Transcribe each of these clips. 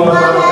you are.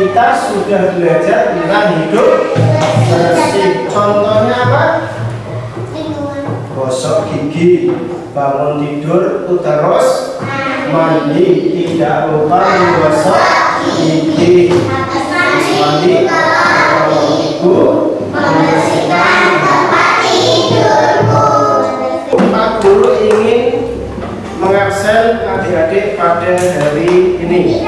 Kita sudah belajar tentang hidup bersih. Contohnya apa? Gosok gigi, bangun tidur, terus mandi, tidak lupa menggosok gigi. Mandi, ibu membersihkan Guru ingin mengabsen adik-adik pada hari ini.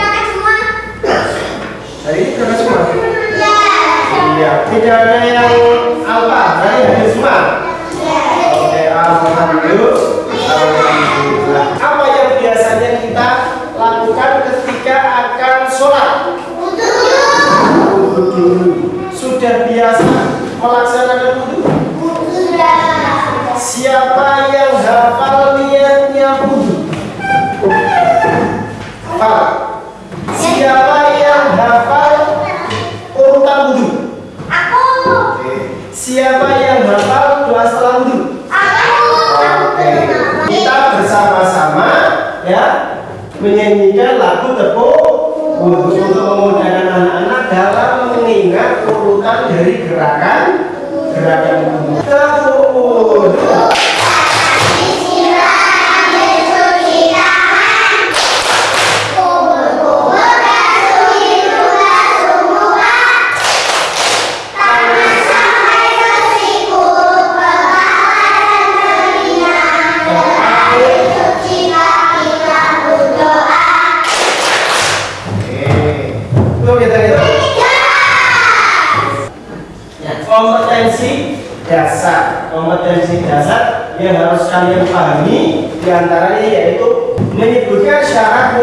Yang harus kalian pahami di antaranya yaitu menyebutkan syarat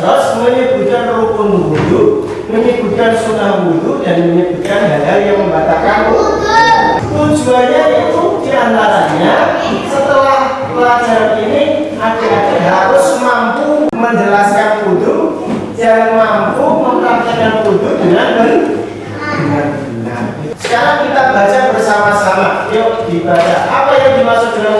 terus menyebutkan rukun wudhu, menyebutkan sunnah wudhu dan menyebutkan hal-hal yang membatalkan. Tujuannya itu di antaranya setelah pelajaran ini adik-adik harus mampu menjelaskan wudhu dan mampu mempraktekkan wudhu dengan benar. Sekarang kita baca bersama-sama. Yuk dibaca. Apa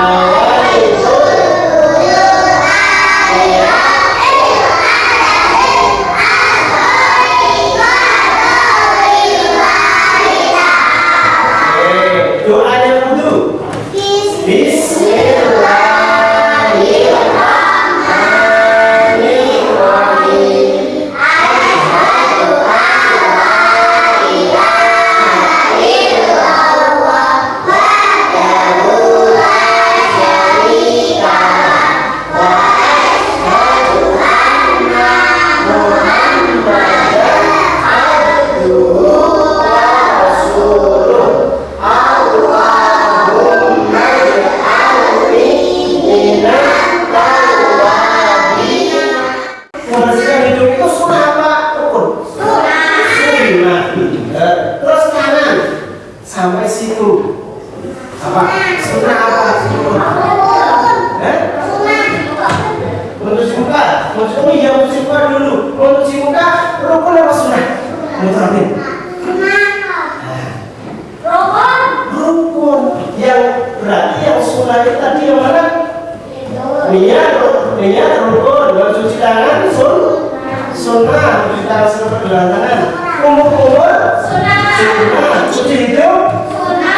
아. sampai situ. Apa? Sunnah apa? Sunnah eh? menuju muka. Menuju oh iya menuju muka dulu. Menuju muka rukun apa sunnah mutarakin yang berarti yang sunnah itu tadi yang umur umur sunnah cuci hidung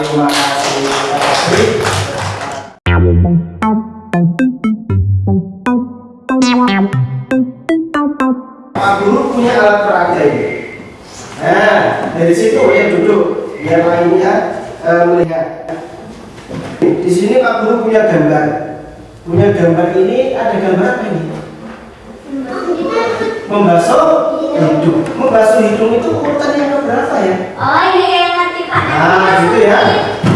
terima kasih. Guru punya alat peraga ini. Nah, dari situ ya duduk biar lainnya eh, melihat. Di sini Pak Guru punya gambar. Punya gambar ini ada gambar apa ini? Membasuh hidung. Membasuh hidung itu urutan yang keberapa ya? Oh Pak. Nah, gitu ya.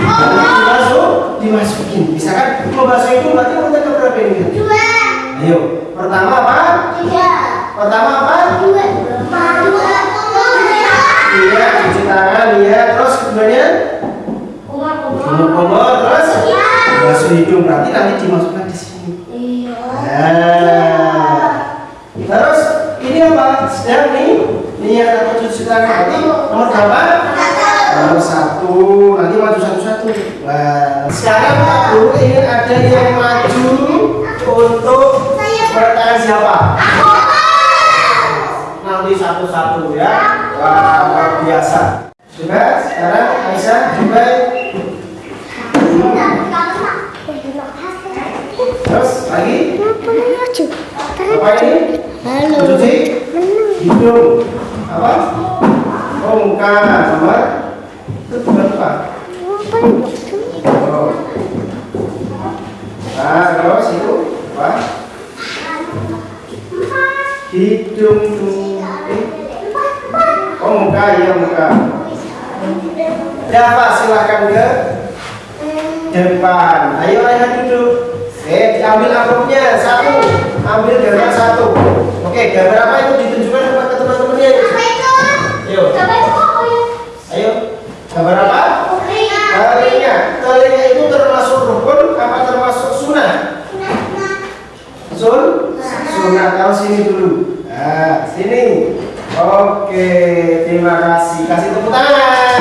Nanti dimasuk, dimasukin. Misalkan membasuh hidung berarti urutan keberapa ini? Dua. Ayo, pertama apa? Tiga. Pertama apa? Dua. Dua. Iya, Satu-satu ya. Wah, luar biasa. Sudah, sekarang Aisyah juga terus lagi apa ini? Cuci hidung apa? Oh muka sama itu bukan apa? Oh. Nah terus itu apa? Hidung eh. Oh muka ya muka. Ya Pak silahkan ke depan. Ayo ayah duduk. Eh diambil amplopnya satu. Ambil gambar satu. Oke gambar apa itu ditunjukkan kepada teman-temannya. Ayo. Ayo. Gambar apa? Telinga. Telinga itu termasuk rukun apa termasuk sunnah? Sun? Sunnah. Tahu sini dulu. Nah, sini. Oke, terima kasih. Kasih tepuk tangan.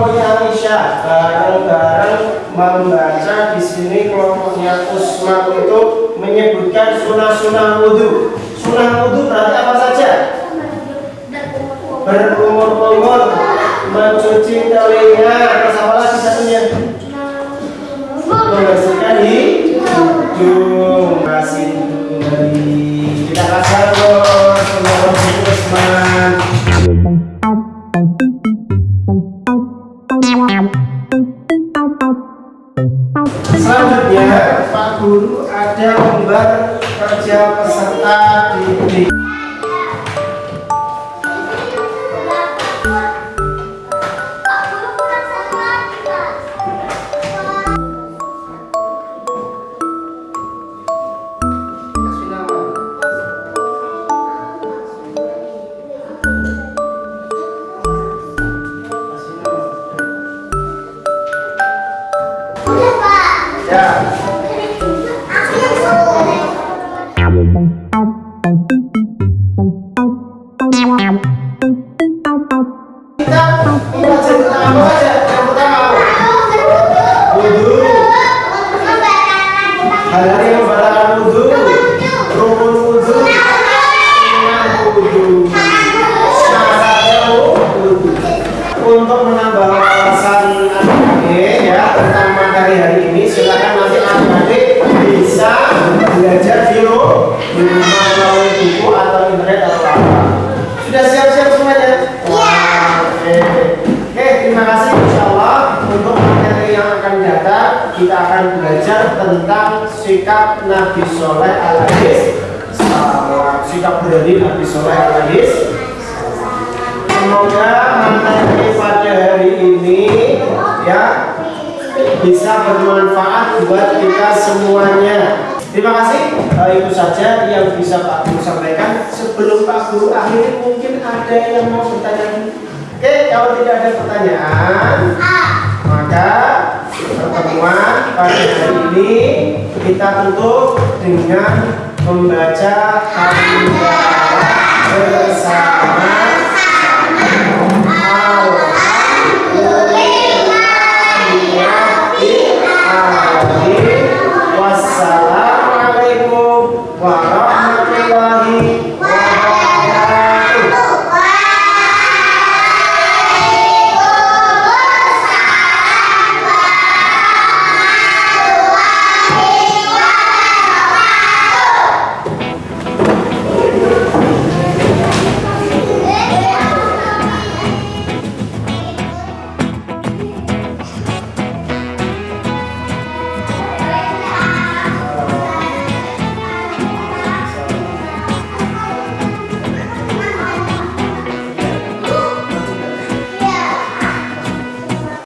Kelompoknya Aisyah bareng-bareng membaca di sini kelompoknya Usman itu menyebutkan sunah-sunah wudhu. Sunah wudhu berarti apa saja? Berkumur-kumur, mencuci telinga, terus apa lagi satunya? Membersihkan hidung. Hidung dari kita kasih bos, Usman. Guru ada lembar kerja peserta didik. Soleh Al-Hadis sikap berani Nabi Soleh Semoga materi pada hari ini ya bisa bermanfaat buat kita semuanya. Terima kasih. Eh, itu saja yang bisa Pak Guru sampaikan. Sebelum Pak Guru akhiri mungkin ada yang mau bertanya. Oke, kalau tidak ada pertanyaan, maka pertemuan pada hari ini kita tutup dengan membaca alhamdulillah bersama Alhamdulillah, Alhamdulillah, Wassalam.